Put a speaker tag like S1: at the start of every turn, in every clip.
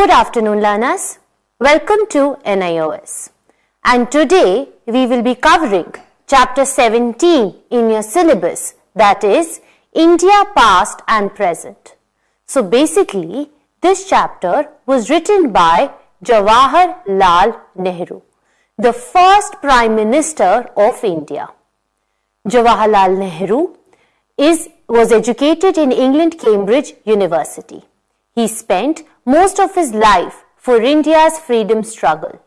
S1: Good afternoon learners. Welcome to NIOS. And today we will be covering chapter 17 in your syllabus that is India past and present. So basically this chapter was written by Jawaharlal Nehru, the first Prime Minister of India. Jawaharlal Nehru is, was educated in England Cambridge University. He spent most of his life for India's freedom struggle.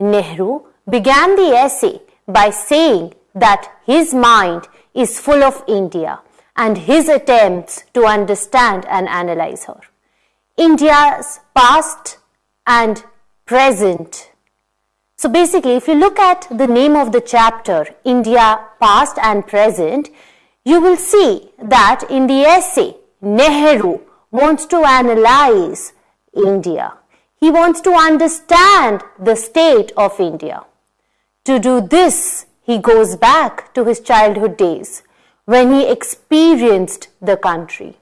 S1: Nehru began the essay by saying that his mind is full of India and his attempts to understand and analyze her. India's past and present. So basically, if you look at the name of the chapter, India past and present, you will see that in the essay, Nehru wants to analyze India. He wants to understand the state of India. To do this, he goes back to his childhood days when he experienced the country.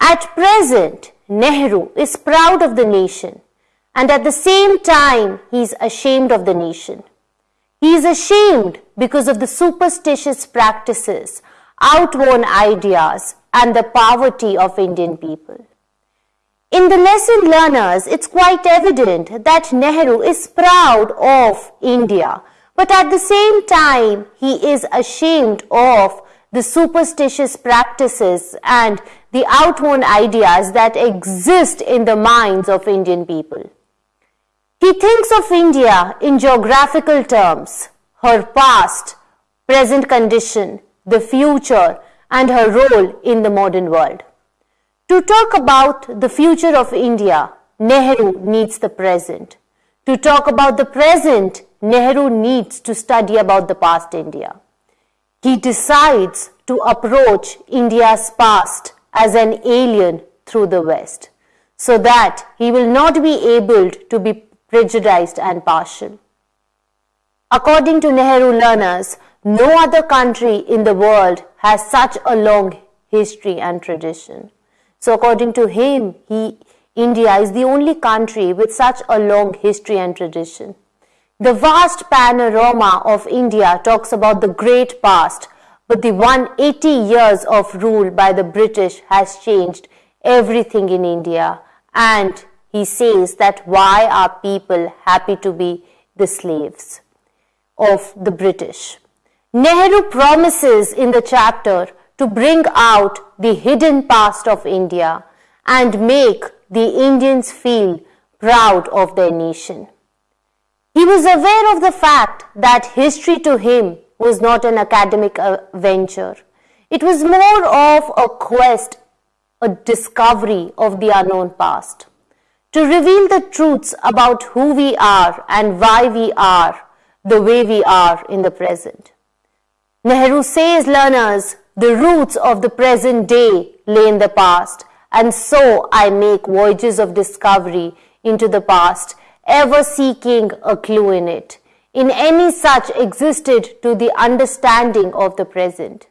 S1: At present, Nehru is proud of the nation and at the same time he is ashamed of the nation. He is ashamed because of the superstitious practices, outworn ideas and the poverty of Indian people. In the lesson learners, it's quite evident that Nehru is proud of India, but at the same time, he is ashamed of the superstitious practices and the outworn ideas that exist in the minds of Indian people. He thinks of India in geographical terms, her past, present condition, the future, and her role in the modern world. To talk about the future of India, Nehru needs the present. To talk about the present, Nehru needs to study about the past India. He decides to approach India's past as an alien through the West so that he will not be able to be prejudiced and partial. According to Nehru learners, no other country in the world has such a long history and tradition. So according to him, he, India is the only country with such a long history and tradition. The vast panorama of India talks about the great past, but the 180 years of rule by the British has changed everything in India. And he says that why are people happy to be the slaves of the British? Nehru promises in the chapter to bring out the hidden past of India and make the Indians feel proud of their nation. He was aware of the fact that history to him was not an academic venture. It was more of a quest, a discovery of the unknown past. To reveal the truths about who we are and why we are the way we are in the present. Nehru says learners the roots of the present day lay in the past, and so I make voyages of discovery into the past, ever seeking a clue in it, in any such existed to the understanding of the present.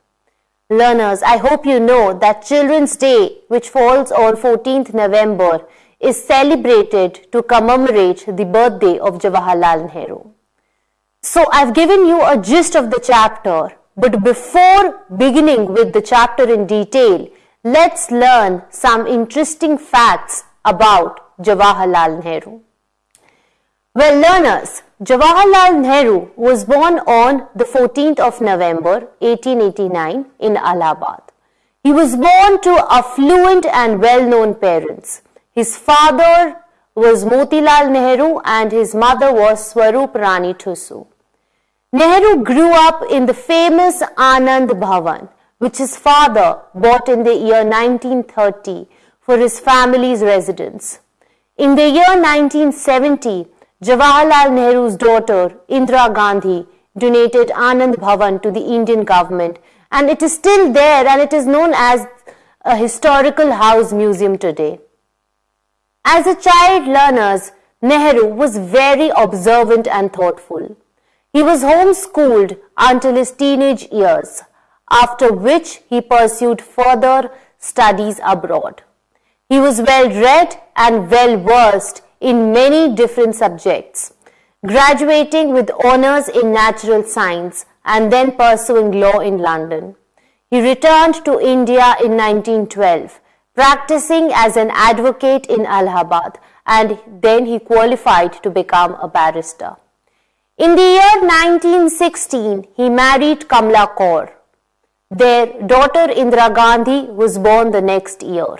S1: Learners, I hope you know that Children's Day, which falls on 14th November, is celebrated to commemorate the birthday of Jawaharlal Nehru. So I've given you a gist of the chapter but before beginning with the chapter in detail, let's learn some interesting facts about Jawaharlal Nehru. Well, learners, Jawaharlal Nehru was born on the 14th of November 1889 in Allahabad. He was born to affluent and well-known parents. His father was Motilal Nehru and his mother was Swarup Rani Thusu. Nehru grew up in the famous Anand Bhavan, which his father bought in the year 1930 for his family's residence. In the year 1970, Jawaharlal Nehru's daughter Indira Gandhi donated Anand Bhavan to the Indian government and it is still there and it is known as a historical house museum today. As a child learner, Nehru was very observant and thoughtful. He was homeschooled until his teenage years, after which he pursued further studies abroad. He was well read and well versed in many different subjects, graduating with honors in natural science and then pursuing law in London. He returned to India in 1912, practicing as an advocate in Allahabad and then he qualified to become a barrister. In the year 1916, he married Kamla Kaul. Their daughter Indira Gandhi was born the next year.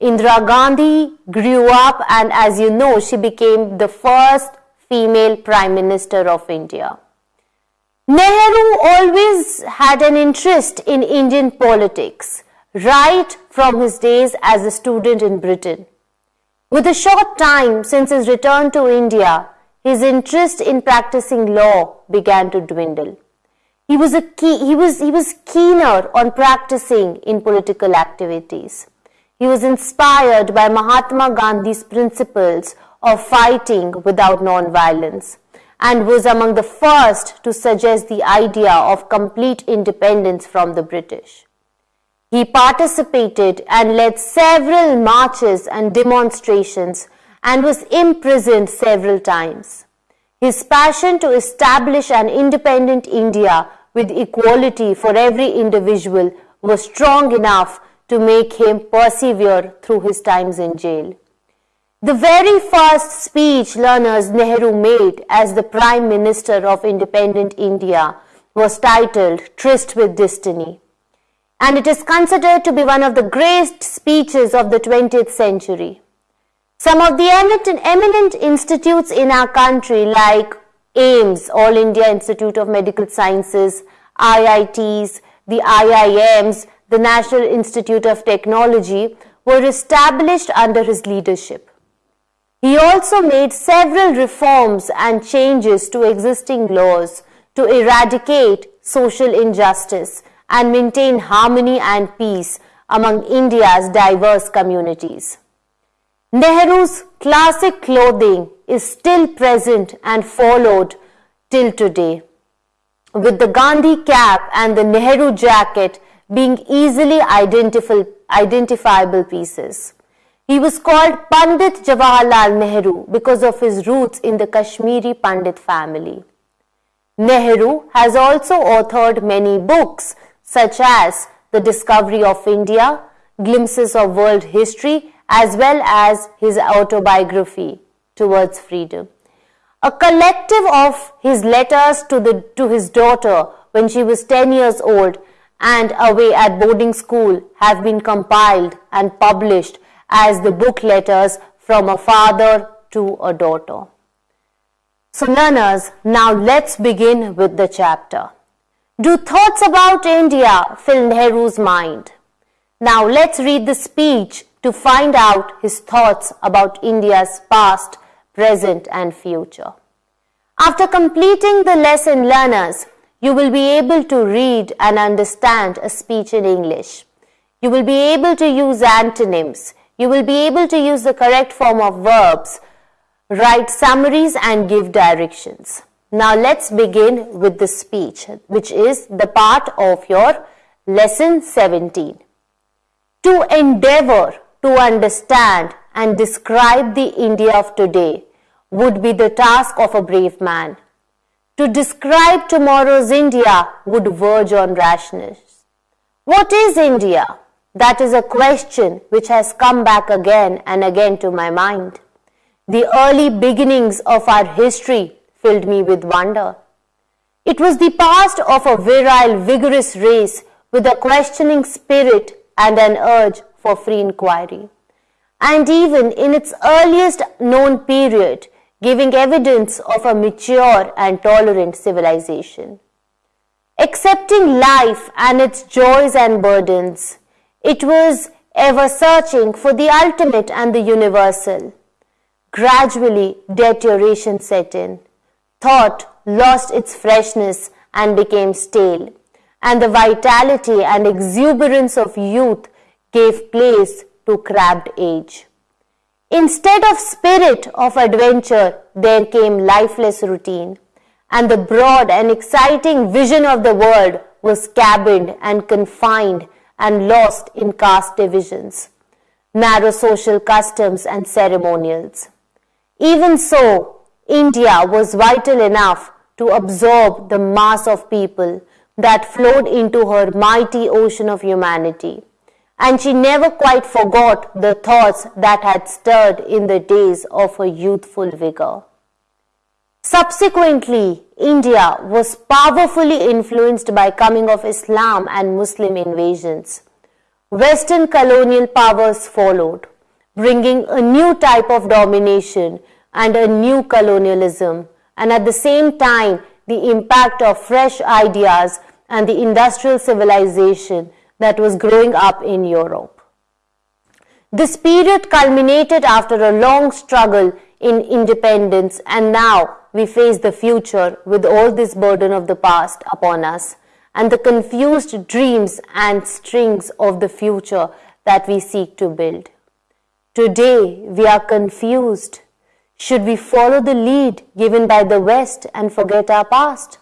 S1: Indira Gandhi grew up and as you know, she became the first female Prime Minister of India. Nehru always had an interest in Indian politics right from his days as a student in Britain. With a short time since his return to India, his interest in practicing law began to dwindle. He was, a key, he, was, he was keener on practicing in political activities. He was inspired by Mahatma Gandhi's principles of fighting without non-violence and was among the first to suggest the idea of complete independence from the British. He participated and led several marches and demonstrations and was imprisoned several times. His passion to establish an independent India with equality for every individual was strong enough to make him persevere through his times in jail. The very first speech learners Nehru made as the Prime Minister of independent India was titled Tryst with Destiny and it is considered to be one of the greatest speeches of the 20th century. Some of the eminent institutes in our country like AIIMS, All India Institute of Medical Sciences, IITs, the IIMs, the National Institute of Technology were established under his leadership. He also made several reforms and changes to existing laws to eradicate social injustice and maintain harmony and peace among India's diverse communities. Nehru's classic clothing is still present and followed till today, with the Gandhi cap and the Nehru jacket being easily identifiable pieces. He was called Pandit Jawaharlal Nehru because of his roots in the Kashmiri Pandit family. Nehru has also authored many books such as the discovery of India, glimpses of world history, as well as his autobiography, Towards Freedom. A collective of his letters to, the, to his daughter when she was 10 years old and away at boarding school have been compiled and published as the book letters from a father to a daughter. So learners, now let's begin with the chapter. Do thoughts about India fill Nehru's mind? Now let's read the speech to find out his thoughts about India's past, present and future. After completing the lesson learners, you will be able to read and understand a speech in English. You will be able to use antonyms. You will be able to use the correct form of verbs, write summaries and give directions. Now let's begin with the speech, which is the part of your lesson 17. To endeavor to understand and describe the India of today would be the task of a brave man. To describe tomorrow's India would verge on rashness. What is India? That is a question which has come back again and again to my mind. The early beginnings of our history filled me with wonder. It was the past of a virile, vigorous race with a questioning spirit and an urge for free inquiry. And even in its earliest known period, giving evidence of a mature and tolerant civilization. Accepting life and its joys and burdens, it was ever searching for the ultimate and the universal. Gradually, deterioration set in thought lost its freshness and became stale, and the vitality and exuberance of youth gave place to crabbed age. Instead of spirit of adventure, there came lifeless routine, and the broad and exciting vision of the world was cabined and confined and lost in caste divisions. narrow social customs and ceremonials. Even so, India was vital enough to absorb the mass of people that flowed into her mighty ocean of humanity. And she never quite forgot the thoughts that had stirred in the days of her youthful vigor. Subsequently, India was powerfully influenced by coming of Islam and Muslim invasions. Western colonial powers followed, bringing a new type of domination and a new colonialism, and at the same time, the impact of fresh ideas and the industrial civilization that was growing up in Europe. This period culminated after a long struggle in independence and now we face the future with all this burden of the past upon us and the confused dreams and strings of the future that we seek to build. Today we are confused. Should we follow the lead given by the West and forget our past?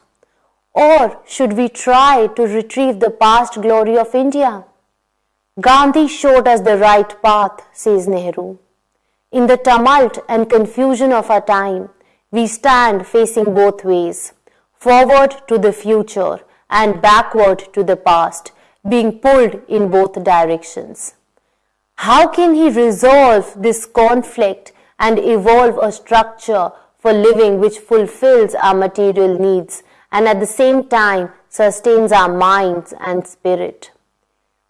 S1: Or should we try to retrieve the past glory of India? Gandhi showed us the right path, says Nehru. In the tumult and confusion of our time, we stand facing both ways, forward to the future and backward to the past, being pulled in both directions. How can he resolve this conflict and evolve a structure for living which fulfills our material needs and at the same time sustains our minds and spirit?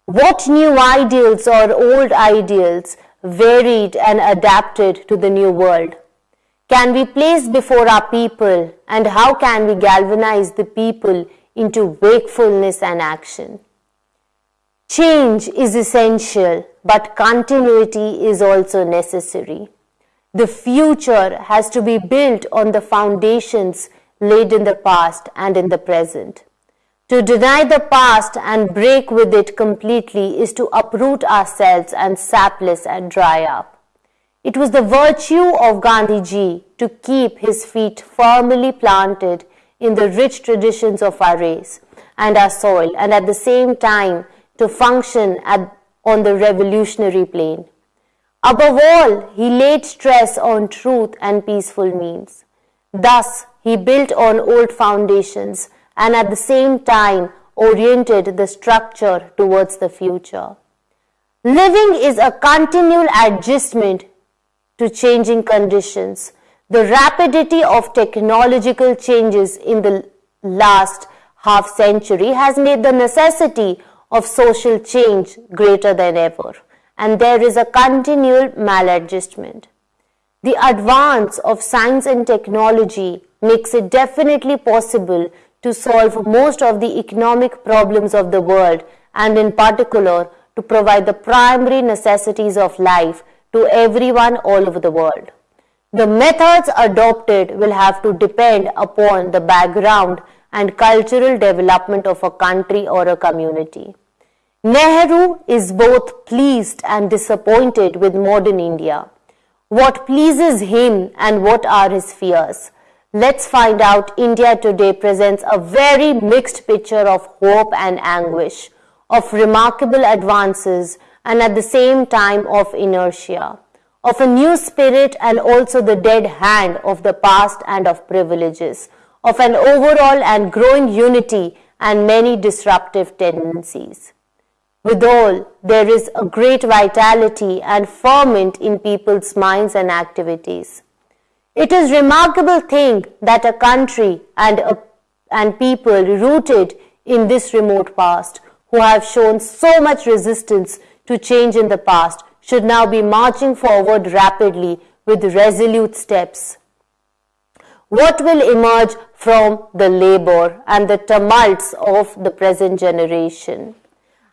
S1: What new ideals or old ideals varied and adapted to the new world? Can we place before our people and how can we galvanize the people into wakefulness and action? Change is essential, but continuity is also necessary. The future has to be built on the foundations laid in the past and in the present. To deny the past and break with it completely is to uproot ourselves and sapless and dry up. It was the virtue of Gandhiji to keep his feet firmly planted in the rich traditions of our race and our soil and at the same time to function at, on the revolutionary plane. Above all, he laid stress on truth and peaceful means. Thus, he built on old foundations and at the same time oriented the structure towards the future. Living is a continual adjustment to changing conditions. The rapidity of technological changes in the last half century has made the necessity of social change greater than ever, and there is a continual maladjustment. The advance of science and technology makes it definitely possible to solve most of the economic problems of the world and in particular to provide the primary necessities of life to everyone all over the world. The methods adopted will have to depend upon the background and cultural development of a country or a community. Nehru is both pleased and disappointed with modern India. What pleases him and what are his fears? Let's find out India today presents a very mixed picture of hope and anguish, of remarkable advances and at the same time of inertia, of a new spirit and also the dead hand of the past and of privileges, of an overall and growing unity and many disruptive tendencies. Withal, there is a great vitality and ferment in people's minds and activities. It is remarkable thing that a country and, a, and people rooted in this remote past who have shown so much resistance to change in the past should now be marching forward rapidly with resolute steps. What will emerge from the labor and the tumults of the present generation?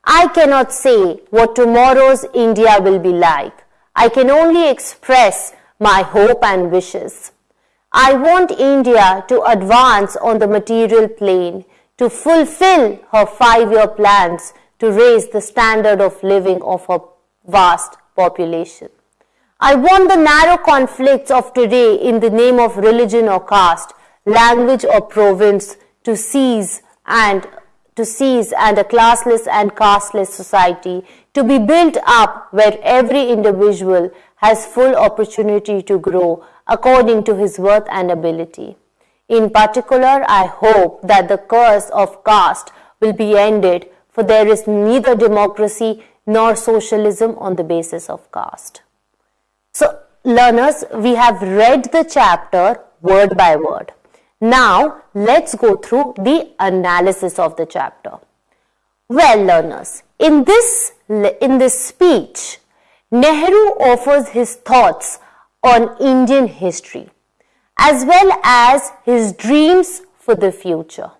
S1: I cannot say what tomorrow's India will be like. I can only express my hope and wishes. I want India to advance on the material plane, to fulfill her five-year plans to raise the standard of living of her vast population. I want the narrow conflicts of today in the name of religion or caste, language or province to cease and to cease and a classless and casteless society to be built up where every individual has full opportunity to grow according to his worth and ability. In particular, I hope that the curse of caste will be ended for there is neither democracy nor socialism on the basis of caste. So, learners, we have read the chapter word by word. Now, let's go through the analysis of the chapter. Well, learners, in this, in this speech, Nehru offers his thoughts on Indian history as well as his dreams for the future.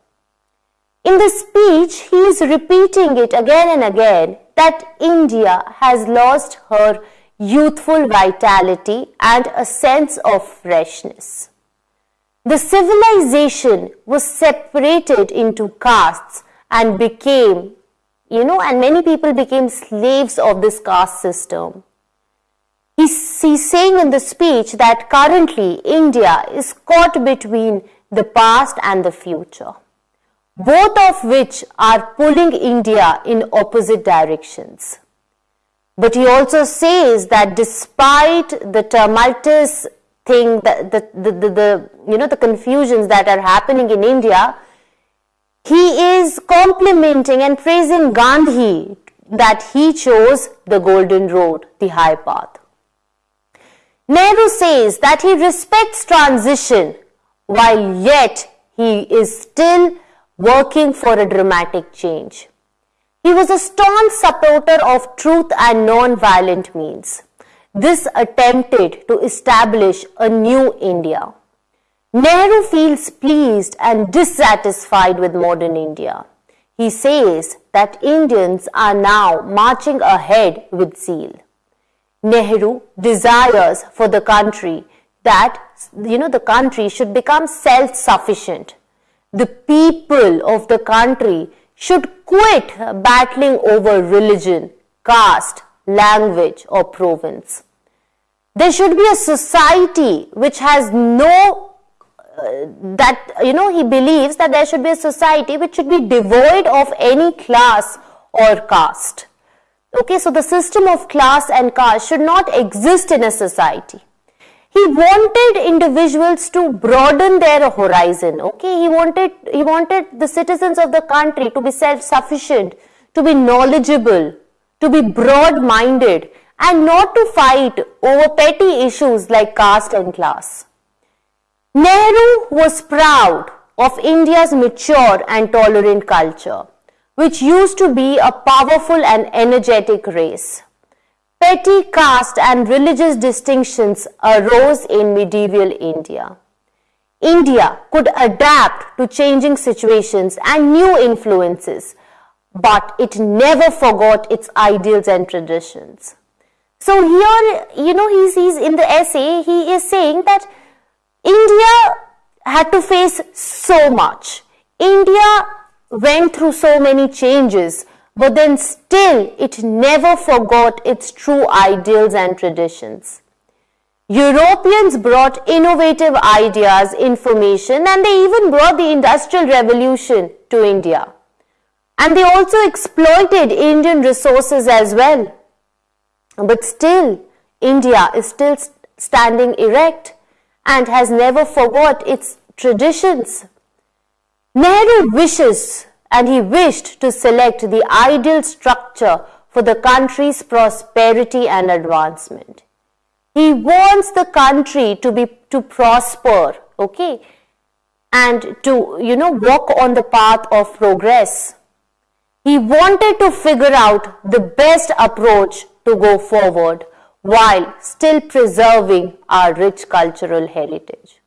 S1: In the speech, he is repeating it again and again that India has lost her youthful vitality and a sense of freshness. The civilization was separated into castes and became you know, and many people became slaves of this caste system. He's, he's saying in the speech that currently India is caught between the past and the future, both of which are pulling India in opposite directions. But he also says that despite the tumultuous thing, the, the, the, the, the you know, the confusions that are happening in India, he is complimenting and praising Gandhi that he chose the golden road, the high path. Nehru says that he respects transition while yet he is still working for a dramatic change. He was a staunch supporter of truth and non-violent means. This attempted to establish a new India. Nehru feels pleased and dissatisfied with modern India. He says that Indians are now marching ahead with zeal. Nehru desires for the country that, you know, the country should become self-sufficient. The people of the country should quit battling over religion, caste, language or province. There should be a society which has no that you know he believes that there should be a society which should be devoid of any class or caste. Okay so the system of class and caste should not exist in a society. He wanted individuals to broaden their horizon. Okay he wanted he wanted the citizens of the country to be self sufficient to be knowledgeable to be broad minded and not to fight over petty issues like caste and class Nehru was proud of India's mature and tolerant culture, which used to be a powerful and energetic race. Petty caste and religious distinctions arose in medieval India. India could adapt to changing situations and new influences, but it never forgot its ideals and traditions. So here, you know, he's, he's in the essay, he is saying that India had to face so much. India went through so many changes, but then still it never forgot its true ideals and traditions. Europeans brought innovative ideas, information, and they even brought the Industrial Revolution to India. And they also exploited Indian resources as well. But still, India is still standing erect and has never forgot its traditions. Nehru wishes and he wished to select the ideal structure for the country's prosperity and advancement. He wants the country to be to prosper, okay, and to you know walk on the path of progress. He wanted to figure out the best approach to go forward while still preserving our rich cultural heritage.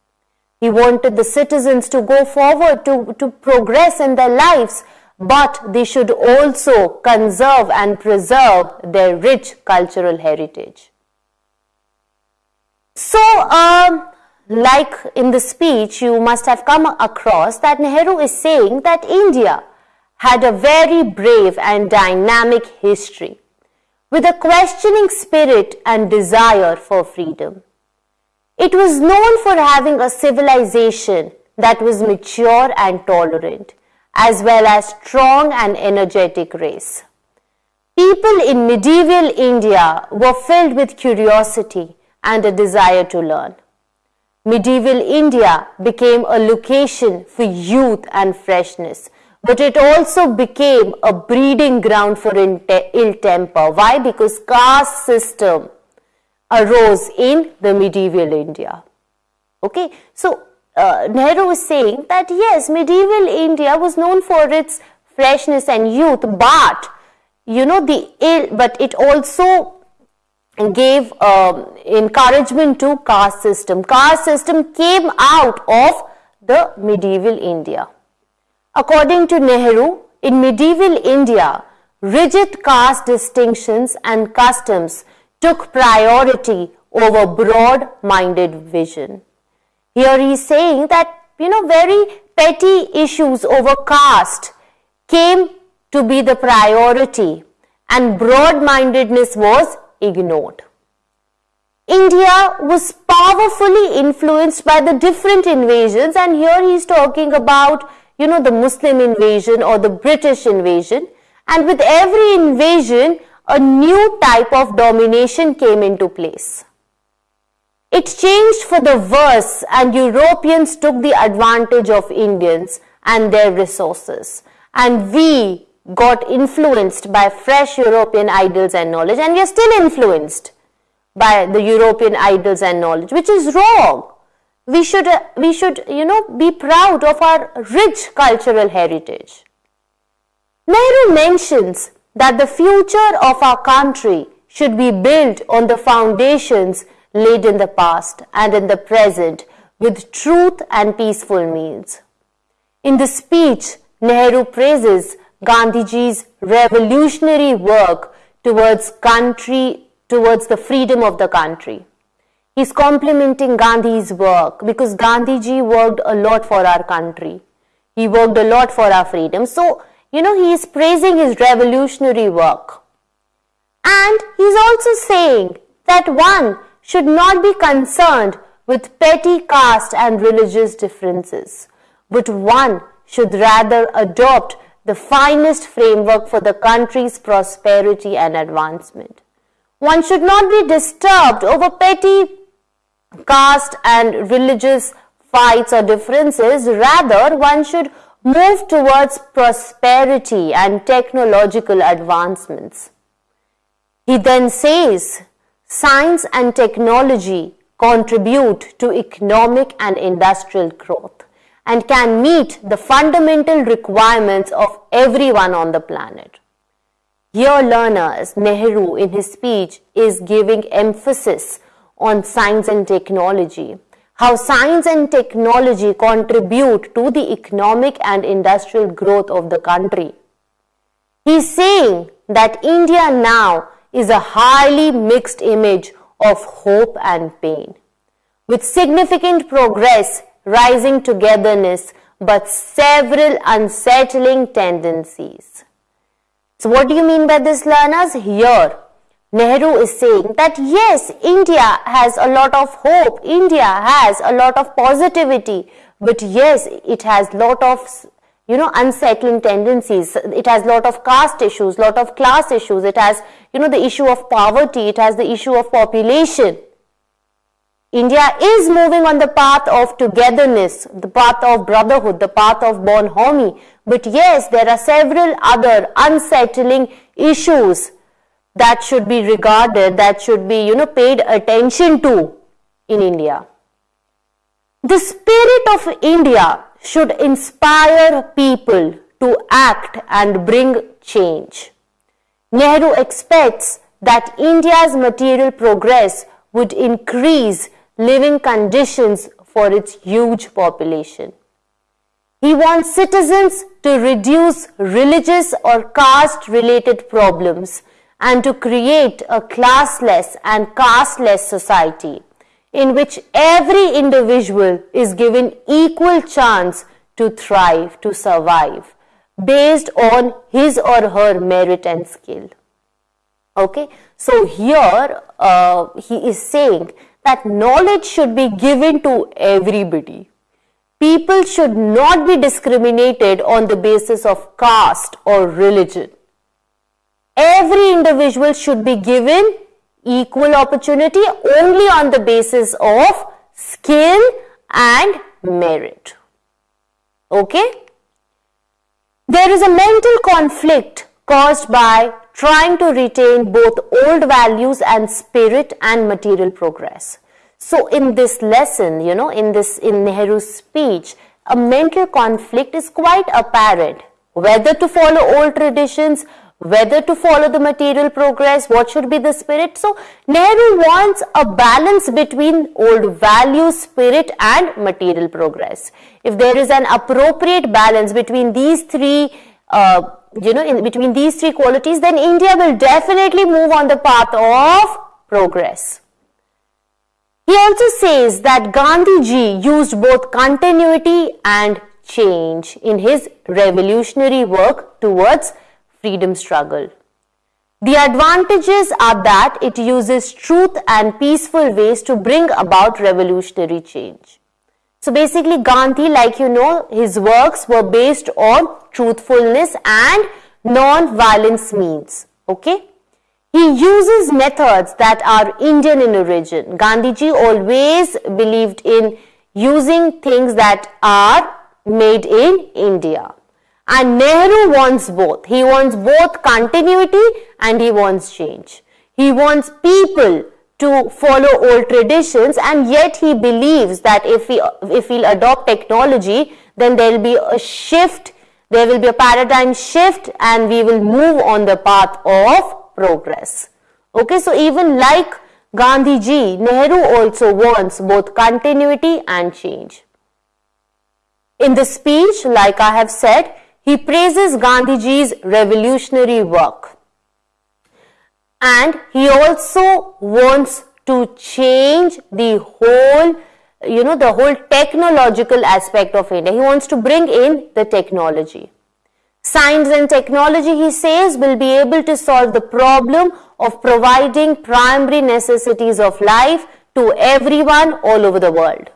S1: He wanted the citizens to go forward to, to progress in their lives, but they should also conserve and preserve their rich cultural heritage. So, um, like in the speech, you must have come across that Nehru is saying that India had a very brave and dynamic history with a questioning spirit and desire for freedom. It was known for having a civilization that was mature and tolerant as well as strong and energetic race. People in medieval India were filled with curiosity and a desire to learn. Medieval India became a location for youth and freshness, but it also became a breeding ground for ill temper. Why? Because caste system arose in the medieval India. Okay, so uh, Nehru is saying that yes, medieval India was known for its freshness and youth, but you know the ill, but it also gave um, encouragement to caste system. Caste system came out of the medieval India. According to Nehru, in medieval India, rigid caste distinctions and customs took priority over broad-minded vision. Here he is saying that, you know, very petty issues over caste came to be the priority and broad-mindedness was ignored. India was powerfully influenced by the different invasions and here he is talking about, you know, the Muslim invasion or the British invasion and with every invasion, a new type of domination came into place. It changed for the worse and Europeans took the advantage of Indians and their resources. And we got influenced by fresh European ideals and knowledge and we are still influenced by the European ideals and knowledge, which is wrong. We should, uh, we should, you know, be proud of our rich cultural heritage. Nehru mentions that the future of our country should be built on the foundations laid in the past and in the present with truth and peaceful means. In the speech, Nehru praises Gandhiji's revolutionary work towards country, towards the freedom of the country. He's complimenting Gandhi's work because Gandhiji worked a lot for our country. He worked a lot for our freedom. So, you know, he is praising his revolutionary work. And he's also saying that one should not be concerned with petty caste and religious differences, but one should rather adopt the finest framework for the country's prosperity and advancement. One should not be disturbed over petty caste and religious fights or differences. Rather, one should move towards prosperity and technological advancements. He then says, science and technology contribute to economic and industrial growth and can meet the fundamental requirements of everyone on the planet. Here learners, Nehru in his speech is giving emphasis on science and technology, how science and technology contribute to the economic and industrial growth of the country. He is saying that India now is a highly mixed image of hope and pain, with significant progress rising togetherness, but several unsettling tendencies. So what do you mean by this learners? Here, Nehru is saying that yes, India has a lot of hope, India has a lot of positivity, but yes, it has lot of you know unsettling tendencies. It has lot of caste issues lot of class issues. It has you know the issue of poverty. It has the issue of population. India is moving on the path of togetherness, the path of brotherhood, the path of bonhomie. But yes, there are several other unsettling issues that should be regarded, that should be, you know, paid attention to in India. The spirit of India should inspire people to act and bring change. Nehru expects that India's material progress would increase living conditions for its huge population. He wants citizens to reduce religious or caste related problems and to create a classless and casteless society in which every individual is given equal chance to thrive, to survive, based on his or her merit and skill. Okay, so here uh, he is saying that knowledge should be given to everybody. people should not be discriminated on the basis of caste or religion. Every individual should be given equal opportunity only on the basis of skill and merit. Okay? There is a mental conflict caused by trying to retain both old values and spirit and material progress. So in this lesson, you know, in this, in Nehru's speech, a mental conflict is quite apparent. Whether to follow old traditions, whether to follow the material progress, what should be the spirit. So Nehru wants a balance between old values, spirit and material progress. If there is an appropriate balance between these three, uh, you know, in between these three qualities, then India will definitely move on the path of progress. He also says that Gandhiji used both continuity and change in his revolutionary work towards freedom struggle. The advantages are that it uses truth and peaceful ways to bring about revolutionary change. So basically Gandhi, like you know, his works were based on truthfulness and non-violence means. Okay. He uses methods that are Indian in origin. Gandhiji always believed in using things that are made in India. And Nehru wants both. He wants both continuity and he wants change. He wants people to follow old traditions and yet he believes that if we if we'll adopt technology then there will be a shift there will be a paradigm shift and we will move on the path of progress. Okay, so even like Gandhiji, Nehru also wants both continuity and change. In the speech, like I have said, he praises Gandhiji's revolutionary work. And he also wants to change the whole, you know, the whole technological aspect of India. He wants to bring in the technology. Science and technology, he says, will be able to solve the problem of providing primary necessities of life to everyone all over the world.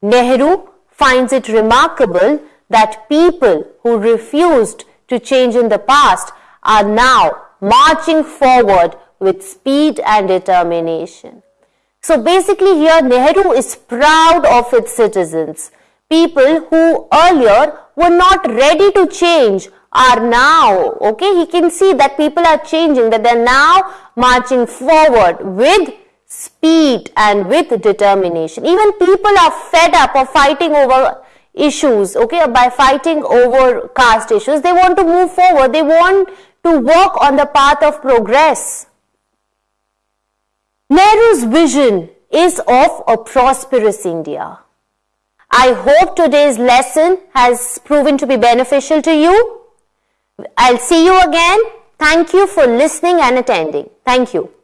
S1: Nehru finds it remarkable that people who refused to change in the past are now marching forward with speed and determination. So basically here Nehru is proud of its citizens. People who earlier were not ready to change are now, okay, he can see that people are changing, that they're now marching forward with speed and with determination. Even people are fed up of fighting over issues, okay, by fighting over caste issues. They want to move forward. They want to work on the path of progress. Nehru's vision is of a prosperous India. I hope today's lesson has proven to be beneficial to you. I'll see you again. Thank you for listening and attending. Thank you.